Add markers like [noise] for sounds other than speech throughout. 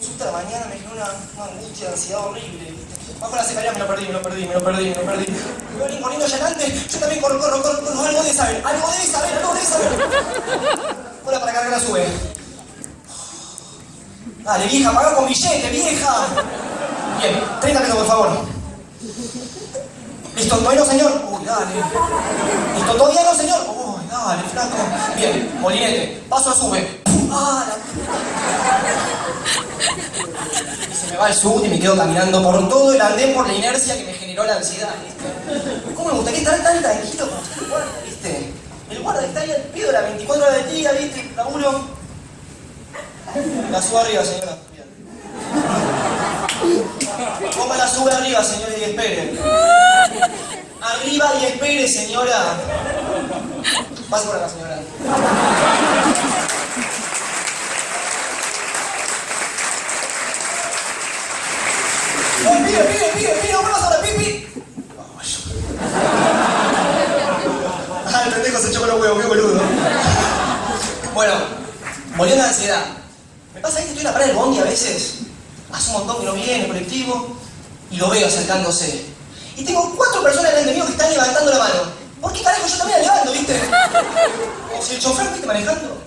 La mañana me generó una, una angustia, ansiedad horrible. Bajo la secretaria me lo perdí, me lo perdí, me lo perdí, me lo perdí. Violín corriendo allá adelante, yo también corro, corro, corro, corro, algo debe saber, algo debe saber, algo debe saber. Hola para cargar la sube. Dale, vieja, paga con billete, vieja. Bien, 30 pesos, por favor. ¿Listo? ¿Todavía no, señor? Uy, dale. ¿Listo? ¿Todavía no, señor? Uy, dale, flaco. Bien, molinete, paso a sube. Ah, la... Y se me va el sub y me quedo caminando por todo el andén por la inercia que me generó la ansiedad. ¿Cómo me gustaría estar tan tranquilo como el guarda? El guarda está ahí al pedo las 24 horas del día, ¿viste? Laburo. La subo arriba, señora. Ponga la sube arriba, señora, y espere. Arriba y espere, señora. Pase por acá, señora. Se echó los huevos, qué boludo. Bueno, volviendo a la ansiedad. Me pasa que estoy en la parada del bondi a veces. Hace un montón que no viene el colectivo y lo veo acercándose. Y tengo cuatro personas delante mío que están levantando la mano. ¿Por qué carajo yo también la levanto, viste? Como si el chofer esté manejando.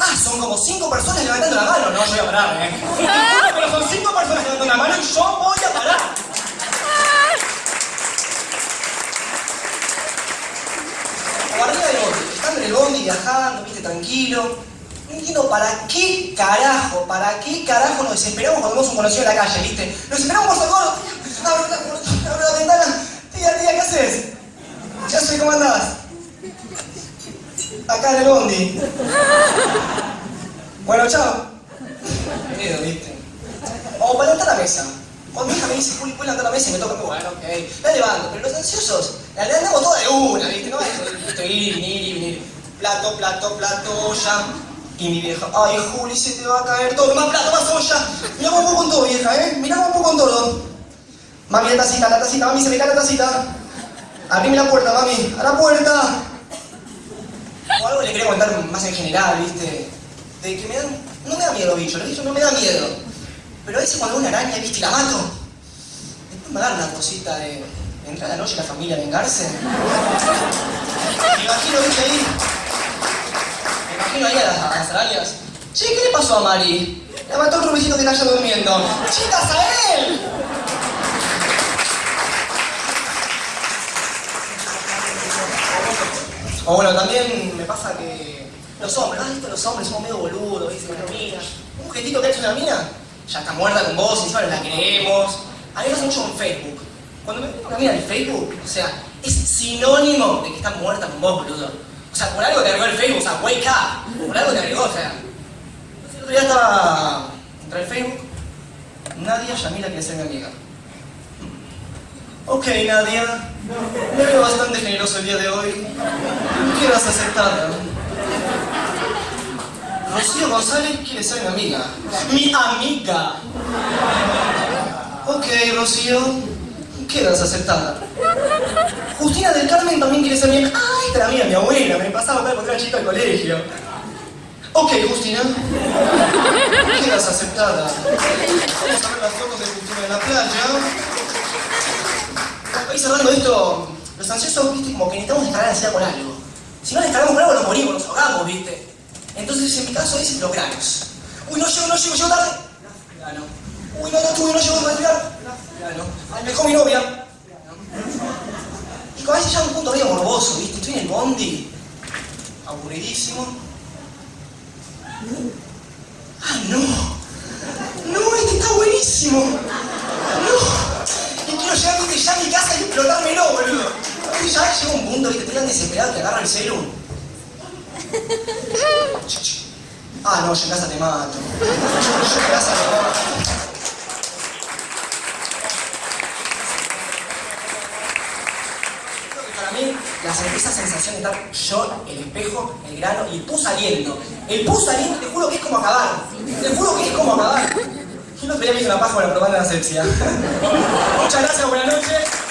Ah, son como cinco personas levantando la mano. No, yo voy a parar, ¿eh? Pero son cinco personas levantando la mano y yo voy a parar. O arriba del bondi, estando en el bondi viste, tranquilo. No entiendo para qué carajo, para qué carajo nos desesperamos cuando vemos un conocido en la calle, viste. Nos desesperamos por socorro. Abre la, ventana. Tía, tía, ¿qué haces? Ya sé cómo andás. Acá en el bondi. Bueno, chao. Miedo, viste. O para levantar la mesa. Cuando mi hija me dice, Juli, ¿puedes levantar la mesa? Y me toca, bueno, ok. La levanto, pero los ansiosos, la levantamos toda de una, viste. No es esto, ir, venir, ir, venir. Plato, plato, plato, ya. Y mi vieja, ay, Juli, se te va a caer todo. Más plato, más olla. Miramos un poco en todo, vieja, ¿eh? Miramos un poco en todo. Mami, la tacita, la tacita, mami, se me cae la tacita. Abrime la puerta, mami, a la puerta. O algo le quería contar más en general, ¿viste? De que me dan... No me da miedo, bicho, los bichos no me da miedo. Pero a veces cuando una araña, ¿viste? Y la mato. Después me dan una cosita de... Entrar a la noche la familia a vengarse. Las. Che, ¿qué le pasó a Mari? La mató otro vecino que está allá durmiendo. ¡Chicas, a él! O bueno, también me pasa que los hombres, ah, ¿viste? los hombres somos medio boludos, ¿viste? Una mina. Un jetito que ha hecho una mina, ya está muerta con vos, encima la creemos. A mí me pasa mucho en Facebook. Cuando me pongo una mina en Facebook, o sea, es sinónimo de que está muerta con vos, boludo. Sea, por algo te agregó el Facebook, o sea, wake up. Por algo te agregó, o sea. El otro día estaba. Entré al Facebook. Nadia Yamila quiere ser mi amiga. Ok, Nadia. Me veo bastante generoso el día de hoy. Quieras aceptarla. Rocío González quiere ser mi amiga. ¡Mi amiga! Ok, Rocío. Quedas aceptada. Justina del Carmen también quiere ser amiga. ¡Ay, esta era mía, mi abuela! Me pasaba para cuando era chica al colegio. Ok, Justina. Quedas aceptada. Vamos a ver las fotos de Justina en la playa. Ahí cerrando esto, los ansiosos, viste, como que necesitamos descargar ansiedad con algo. Si no descargamos con algo, nos morimos, nos ahogamos, viste. Entonces, en mi caso, es los. Uy, no llego, no llego, llego tarde. Grano. Uy, no, no tuve, no llego a respirar. Grano. Ay, me dejó mi novia. A veces ya un punto medio morboso, viste. Estoy en el bondi, aburridísimo. Ah, no. No, este está buenísimo. No. Y quiero llegar ya a mi casa y explotármelo, boludo. Viste, ya llega un punto, viste, estoy tan desesperado que agarro el celu. Ah, no, yo en casa te mato. Yo en casa te mato. Creo que Para mí, la, esa sensación de estar yo, el espejo, el grano y el pus saliendo. El pus saliendo, te juro que es como acabar. Te juro que es como acabar. Yo no me hice una paja con la propaganda de asepsia. [laughs] Muchas gracias, buenas noches.